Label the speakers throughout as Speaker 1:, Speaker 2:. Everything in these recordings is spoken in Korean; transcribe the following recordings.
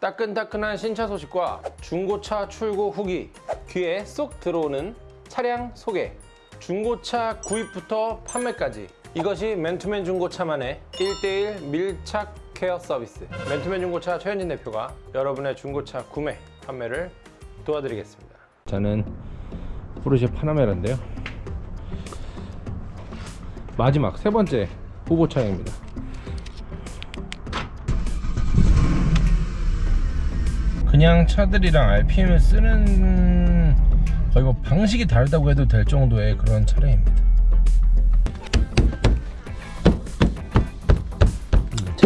Speaker 1: 따끈따끈한 신차 소식과 중고차 출고 후기 귀에 쏙 들어오는 차량 소개. 중고차 구입부터 판매까지. 이것이 맨투맨 중고차만의 1대1 밀착 케어 서비스. 맨투맨 중고차 최현진 대표가 여러분의 중고차 구매 판매를 도와드리겠습니다. 저는 포르쉐 파나메라인데요. 마지막 세 번째 후보 차량입니다. 그냥 차들이랑 RPM을 쓰는 거의 뭐 방식이 다르다고 해도 될 정도의 그런 차량입니다.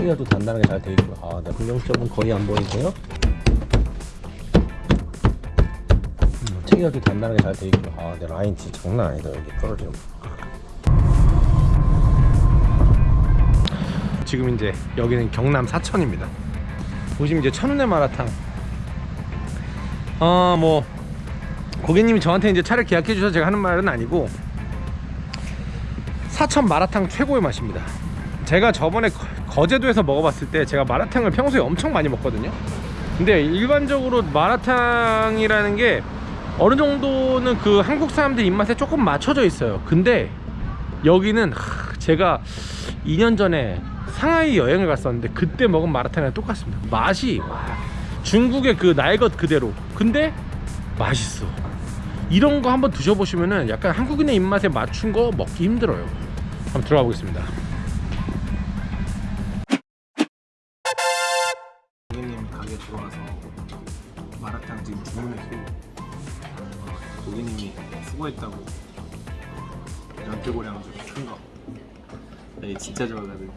Speaker 2: 트리어도 단단하게 잘 돼 있고요. 아, 네. 긍정점은 거의 안 보이고요. 음, 트리어도 단단하게 잘 돼 있고요. 아, 네. 라인 진짜 장난 아니다. 여기 거.
Speaker 1: 지금 이제 여기는 경남 사천입니다. 보시면 이제 천운의 마라탕. 어뭐 고객님이 저한테 이제 차를 계약해 주셔서 제가 하는 말은 아니고 사천 마라탕 최고의 맛입니다. 제가 저번에 거- 거제도에서 먹어봤을 때 제가 마라탕을 평소에 엄청 많이 먹거든요. 근데 일반적으로 마라탕이라는 게 어느 정도는 그 한국 사람들 입맛에 조금 맞춰져 있어요. 근데 여기는 하, 제가 2년 전에 상하이 여행을 갔었는데 그때 먹은 마라탕이랑 똑같습니다. 맛이 와, 중국의 그 날것 그대로. 근데 맛있어. 이런 거 한번 드셔보시면은 약간 한국인의 입맛에 맞춘 거 먹기 힘들어요. 한번 들어가 보겠습니다.
Speaker 3: 마라탕 지금 주문했고 어, 고객님이 수고했다고 연태고량 좀큰 거. 네, 진짜 좋아가지고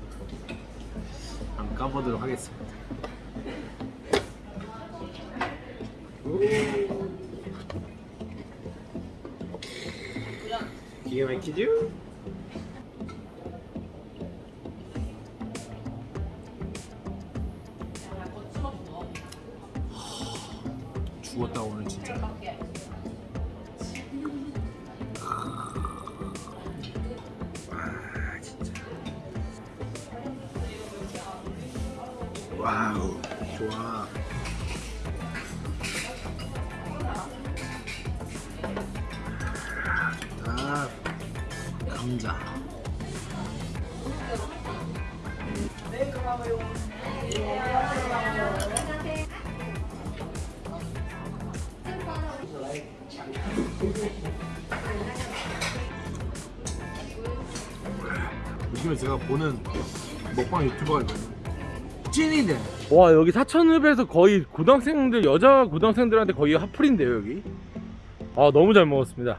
Speaker 3: 한번 까보도록 하겠습니다. 기가 막히죠? 죽었다 오늘 진짜. 와 진짜. 와우 좋아. 아 요즘에 제가 보는 먹방 유튜버가 있거든요. 찐이들.
Speaker 1: 와 여기 사천읍에서 거의 고등학생들 여자 고등학생들한테 거의 핫플인데요 여기? 아 너무 잘 먹었습니다.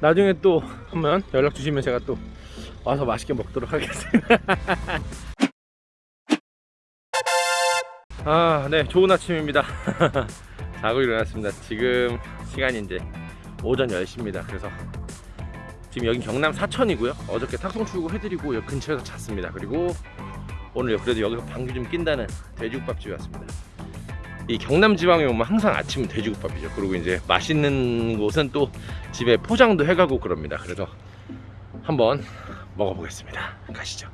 Speaker 1: 나중에 또 한번 연락 주시면 제가 또 와서 맛있게 먹도록 하겠습니다. 아네 좋은 아침입니다. 자고 일어났습니다. 지금 시간이 이제 오전 10시입니다. 그래서 지금 여기 경남 사천이고요 어저께 탁송 출고 해드리고 여기 근처에서 잤습니다 그리고 오늘 그래도 여기서 방귀 좀 낀다는 돼지국밥집에 왔습니다. 이 경남 지방에 오면 항상 아침은 돼지국밥이죠. 그리고 이제 맛있는 곳은 또 집에 포장도 해가고 그럽니다. 그래서 한번 먹어보겠습니다. 가시죠.